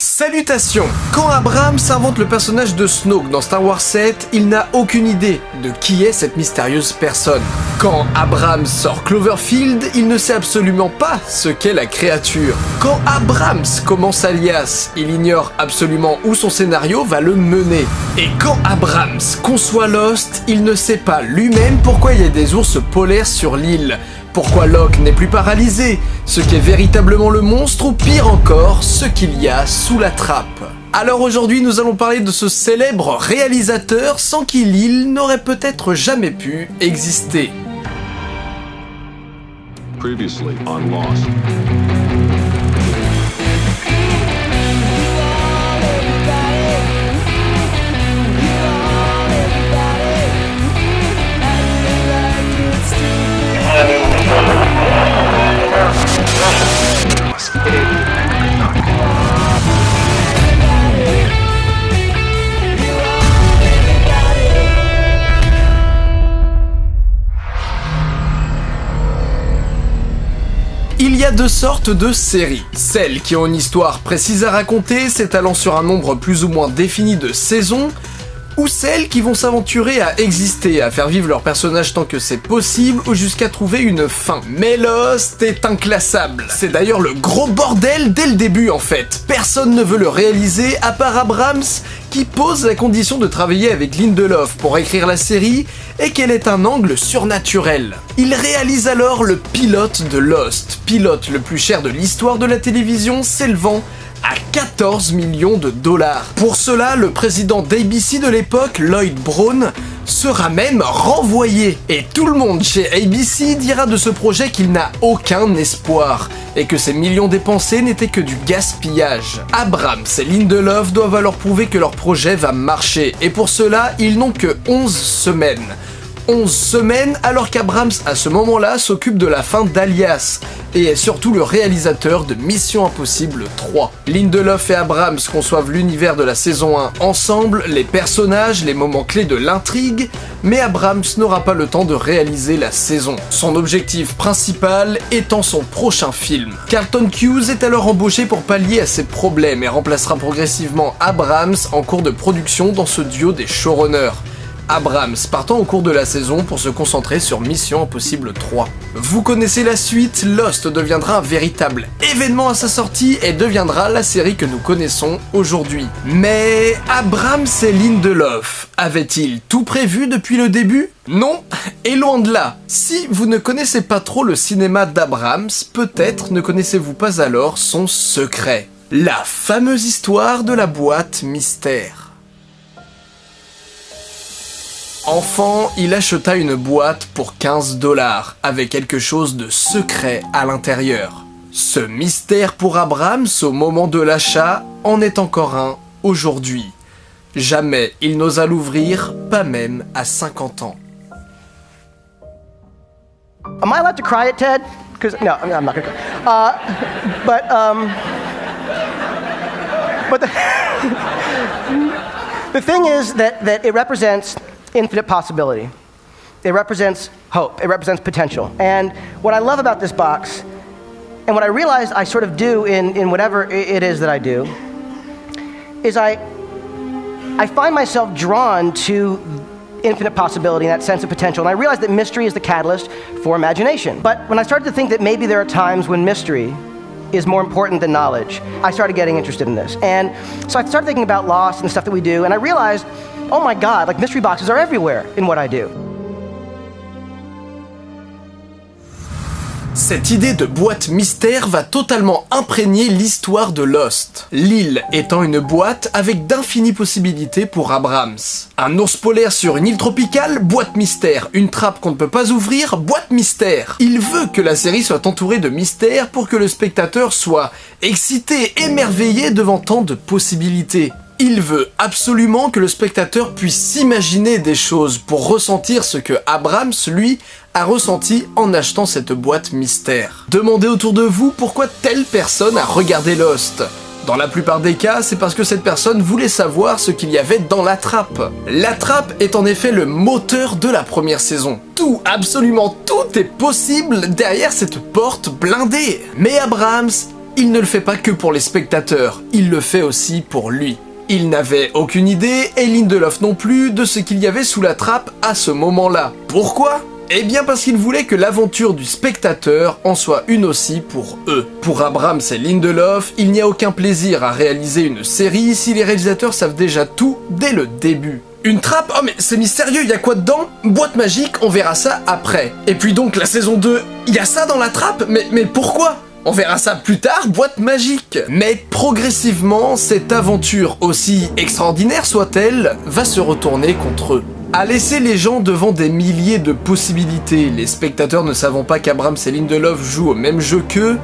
Salutations Quand Abrams invente le personnage de Snoke dans Star Wars 7, il n'a aucune idée de qui est cette mystérieuse personne. Quand Abrams sort Cloverfield, il ne sait absolument pas ce qu'est la créature. Quand Abrams commence Alias, il ignore absolument où son scénario va le mener. Et quand Abrams conçoit Lost, il ne sait pas lui-même pourquoi il y a des ours polaires sur l'île pourquoi Locke n'est plus paralysé, ce qu'est véritablement le monstre ou pire encore, ce qu'il y a sous la trappe. Alors aujourd'hui nous allons parler de ce célèbre réalisateur sans qui l'île n'aurait peut-être jamais pu exister. Sortes de séries. Celles qui ont une histoire précise à raconter, s'étalant sur un nombre plus ou moins défini de saisons, ou celles qui vont s'aventurer à exister, à faire vivre leurs personnages tant que c'est possible, ou jusqu'à trouver une fin. Mais Lost est inclassable. C'est d'ailleurs le gros bordel dès le début en fait. Personne ne veut le réaliser à part Abrams, qui pose la condition de travailler avec Lindelof pour écrire la série, et qu'elle est un angle surnaturel. Il réalise alors le pilote de Lost, pilote le plus cher de l'histoire de la télévision, s'élevant à 14 millions de dollars. Pour cela, le président d'ABC de l'époque, Lloyd Brown, sera même renvoyé. Et tout le monde chez ABC dira de ce projet qu'il n'a aucun espoir, et que ces millions dépensés n'étaient que du gaspillage. Abrams et Lindelof doivent alors prouver que leur projet va marcher, et pour cela, ils n'ont que 11 semaines. 11 semaines alors qu'Abrams à ce moment-là s'occupe de la fin d'Alias et est surtout le réalisateur de Mission Impossible 3. Lindelof et Abrams conçoivent l'univers de la saison 1 ensemble, les personnages, les moments clés de l'intrigue, mais Abrams n'aura pas le temps de réaliser la saison. Son objectif principal étant son prochain film. Carlton Hughes est alors embauché pour pallier à ses problèmes et remplacera progressivement Abrams en cours de production dans ce duo des showrunners. Abrams partant au cours de la saison pour se concentrer sur Mission Impossible 3. Vous connaissez la suite, Lost deviendra un véritable événement à sa sortie et deviendra la série que nous connaissons aujourd'hui. Mais Abrams et Lindelof avaient-ils tout prévu depuis le début? Non, et loin de là. Si vous ne connaissez pas trop le cinéma d'Abrams, peut-être ne connaissez-vous pas alors son secret. La fameuse histoire de la boîte mystère. Enfant, il acheta une boîte pour 15 dollars, avec quelque chose de secret à l'intérieur. Ce mystère pour Abrams au moment de l'achat en est encore un aujourd'hui. Jamais il n'osa l'ouvrir, pas même à 50 ans. Am I allowed to cry at TED? Because no, I'm not gonna cry. Uh, but um, but the, the thing is that that it represents infinite possibility. It represents hope. It represents potential. And what I love about this box, and what I realized I sort of do in, in whatever it is that I do, is I, I find myself drawn to infinite possibility and that sense of potential. And I realized that mystery is the catalyst for imagination. But when I started to think that maybe there are times when mystery is more important than knowledge, I started getting interested in this. And so I started thinking about loss and the stuff that we do, and I realized oh my God, like mystery boxes are everywhere in what I do. Cette idée de boîte mystère va totalement imprégner l'histoire de Lost. L'île étant une boîte avec d'infinies possibilités pour Abrams. Un ours polaire sur une île tropicale, boîte mystère. Une trappe qu'on ne peut pas ouvrir, boîte mystère. Il veut que la série soit entourée de mystères pour que le spectateur soit excité, émerveillé devant tant de possibilités. Il veut absolument que le spectateur puisse s'imaginer des choses pour ressentir ce que Abrams, lui, a ressenti en achetant cette boîte mystère. Demandez autour de vous pourquoi telle personne a regardé Lost. Dans la plupart des cas, c'est parce que cette personne voulait savoir ce qu'il y avait dans la trappe. La trappe est en effet le moteur de la première saison. Tout, absolument tout est possible derrière cette porte blindée. Mais Abrams il ne le fait pas que pour les spectateurs, il le fait aussi pour lui. Il n'avait aucune idée, et Lindelof non plus, de ce qu'il y avait sous la trappe à ce moment-là. Pourquoi? Eh bien parce qu'il voulait que l'aventure du spectateur en soit une aussi pour eux. Pour Abrams et Lindelof, il n'y a aucun plaisir à réaliser une série si les réalisateurs savent déjà tout dès le début. Une trappe? Oh mais c'est mystérieux, il y a quoi dedans? Boîte magique, on verra ça après. Et puis donc la saison 2, il y a ça dans la trappe? Mais pourquoi? On verra ça plus tard, boîte magique Mais progressivement, cette aventure, aussi extraordinaire soit-elle, va se retourner contre eux. À laisser les gens devant des milliers de possibilités, les spectateurs ne savant pas qu'Abrams et Lindelof jouent au même jeu qu'eux,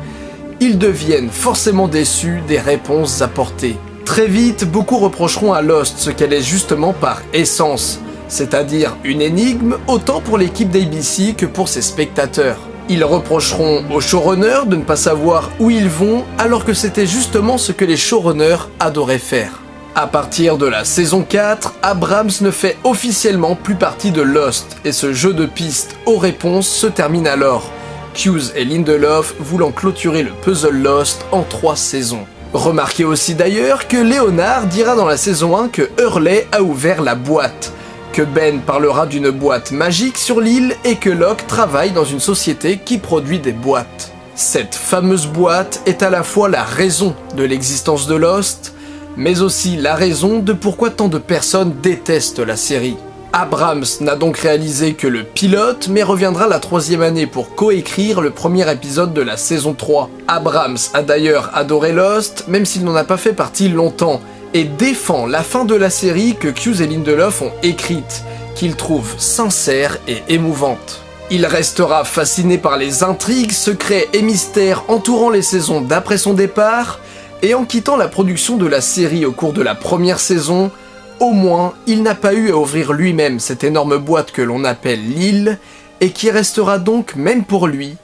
ils deviennent forcément déçus des réponses apportées. Très vite, beaucoup reprocheront à Lost ce qu'elle est justement par essence, c'est-à-dire une énigme autant pour l'équipe d'ABC que pour ses spectateurs. Ils reprocheront aux showrunners de ne pas savoir où ils vont alors que c'était justement ce que les showrunners adoraient faire. À partir de la saison 4, Abrams ne fait officiellement plus partie de Lost, et ce jeu de pistes aux réponses se termine alors, Hughes et Lindelof voulant clôturer le puzzle Lost en trois saisons. Remarquez aussi d'ailleurs que Leonard dira dans la saison 1 que Hurley a ouvert la boîte, que Ben parlera d'une boîte magique sur l'île et que Locke travaille dans une société qui produit des boîtes. Cette fameuse boîte est à la fois la raison de l'existence de Lost, mais aussi la raison de pourquoi tant de personnes détestent la série. Abrams n'a donc réalisé que le pilote, mais reviendra la troisième année pour coécrire le premier épisode de la saison 3. Abrams a d'ailleurs adoré Lost, même s'il n'en a pas fait partie longtemps, et défend la fin de la série que Hughes et Lindelof ont écrite, qu'il trouve sincère et émouvante. Il restera fasciné par les intrigues, secrets et mystères entourant les saisons d'après son départ, et en quittant la production de la série au cours de la première saison, au moins il n'a pas eu à ouvrir lui-même cette énorme boîte que l'on appelle l'île, et qui restera donc, même pour lui,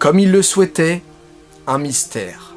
comme il le souhaitait, un mystère.